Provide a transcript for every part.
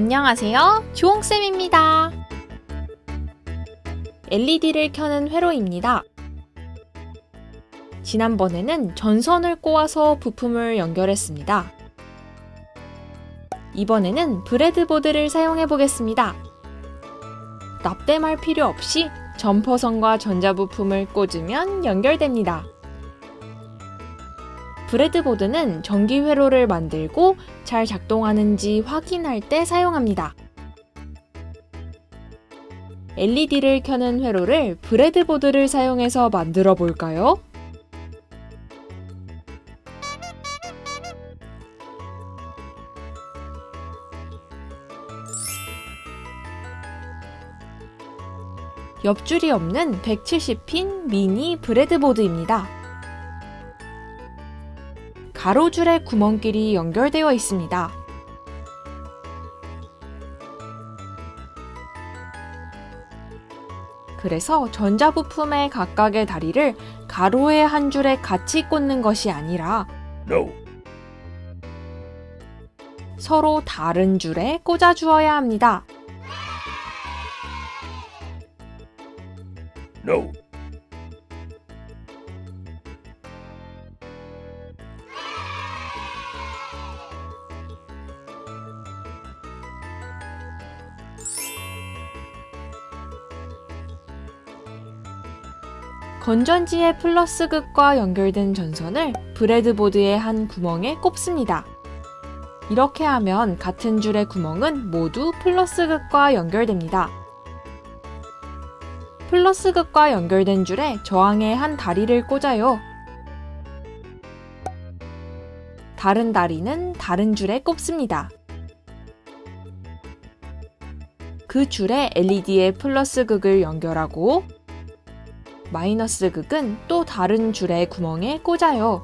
안녕하세요. 주홍쌤입니다. LED를 켜는 회로입니다. 지난번에는 전선을 꼬아서 부품을 연결했습니다. 이번에는 브레드보드를 사용해 보겠습니다. 납땜할 필요 없이 점퍼선과 전자부품을 꽂으면 연결됩니다. 브레드보드는 전기 회로를 만들고 잘 작동하는지 확인할 때 사용합니다. LED를 켜는 회로를 브레드보드를 사용해서 만들어 볼까요? 옆줄이 없는 170핀 미니 브레드보드입니다. 가로줄의 구멍끼리 연결되어 있습니다. 그래서 전자부품의 각각의 다리를 가로의 한 줄에 같이 꽂는 것이 아니라 No. 서로 다른 줄에 꽂아 주어야 합니다. No. 건전지의 플러스 극과 연결된 전선을 브레드보드의 한 구멍에 꼽습니다. 이렇게 하면 같은 줄의 구멍은 모두 플러스 극과 연결됩니다. 플러스 극과 연결된 줄에 저항의 한 다리를 꽂아요. 다른 다리는 다른 줄에 꼽습니다. 그 줄에 LED의 플러스 극을 연결하고 마이너스 극은 또 다른 줄의 구멍에 꽂아요.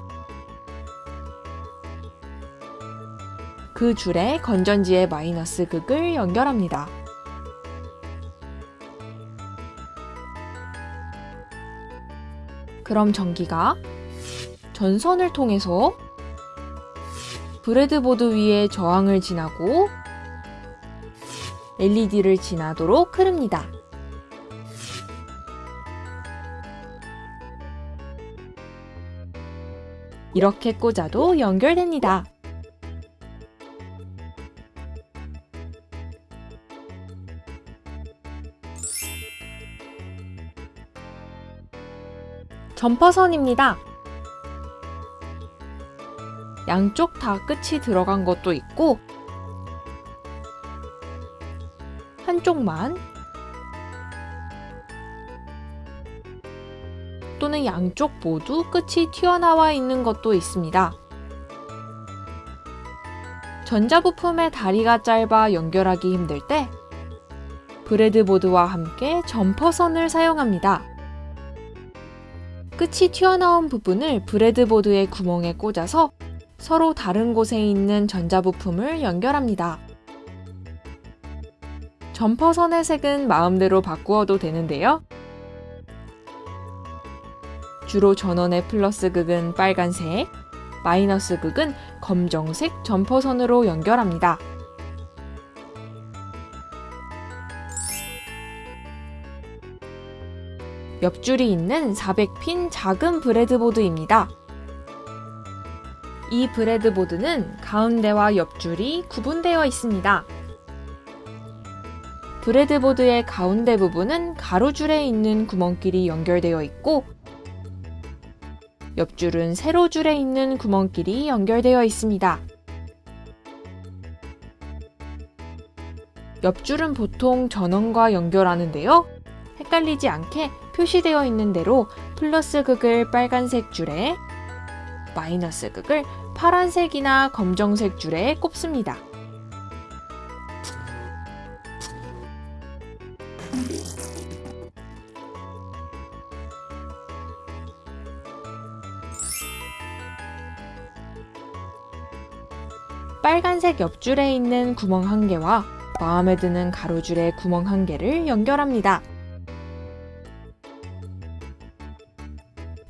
그 줄에 건전지의 마이너스 극을 연결합니다. 그럼 전기가 전선을 통해서 브레드보드 위에 저항을 지나고 LED를 지나도록 흐릅니다. 이렇게 꽂아도 연결됩니다. 점퍼선입니다. 양쪽 다 끝이 들어간 것도 있고 한쪽만 또는 양쪽 모두 끝이 튀어나와 있는 것도 있습니다. 전자부품의 다리가 짧아 연결하기 힘들 때 브레드보드와 함께 점퍼선을 사용합니다. 끝이 튀어나온 부분을 브레드보드의 구멍에 꽂아서 서로 다른 곳에 있는 전자부품을 연결합니다. 점퍼선의 색은 마음대로 바꾸어도 되는데요. 주로 전원의 플러스 극은 빨간색, 마이너스 극은 검정색 점퍼선으로 연결합니다. 옆줄이 있는 400핀 작은 브레드보드입니다. 이 브레드보드는 가운데와 옆줄이 구분되어 있습니다. 브레드보드의 가운데 부분은 가로줄에 있는 구멍끼리 연결되어 있고 옆줄은 세로 줄에 있는 구멍끼리 연결되어 있습니다. 옆줄은 보통 전원과 연결하는데요. 헷갈리지 않게 표시되어 있는 대로 플러스 극을 빨간색 줄에 마이너스 극을 파란색이나 검정색 줄에 꼽습니다. 빨간색 옆줄에 있는 구멍 한 개와 마음에 드는 가로줄의 구멍 한 개를 연결합니다.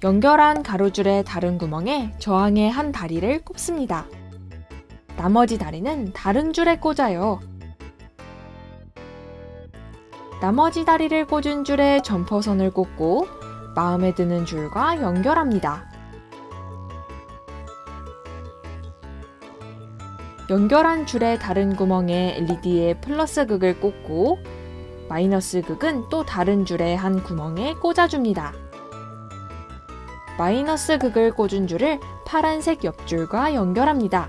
연결한 가로줄의 다른 구멍에 저항의 한 다리를 꼽습니다. 나머지 다리는 다른 줄에 꽂아요. 나머지 다리를 꽂은 줄에 점퍼선을 꽂고 마음에 드는 줄과 연결합니다. 연결한 줄의 다른 구멍에 LED의 플러스 극을 꽂고 마이너스 극은 또 다른 줄의 한 구멍에 꽂아줍니다. 마이너스 극을 꽂은 줄을 파란색 옆줄과 연결합니다.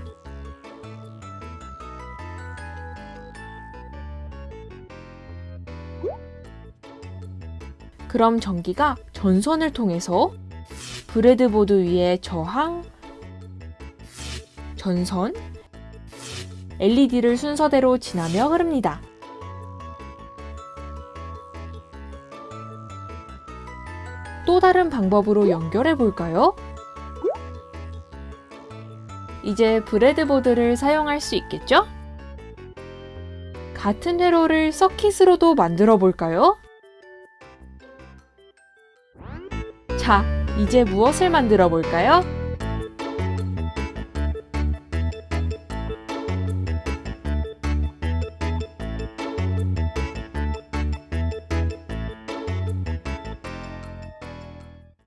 그럼 전기가 전선을 통해서 브레드보드 위에 저항, 전선, LED를 순서대로 지나며 흐릅니다. 또 다른 방법으로 연결해 볼까요? 이제 브레드보드를 사용할 수 있겠죠? 같은 회로를 서킷으로도 만들어 볼까요? 자, 이제 무엇을 만들어 볼까요?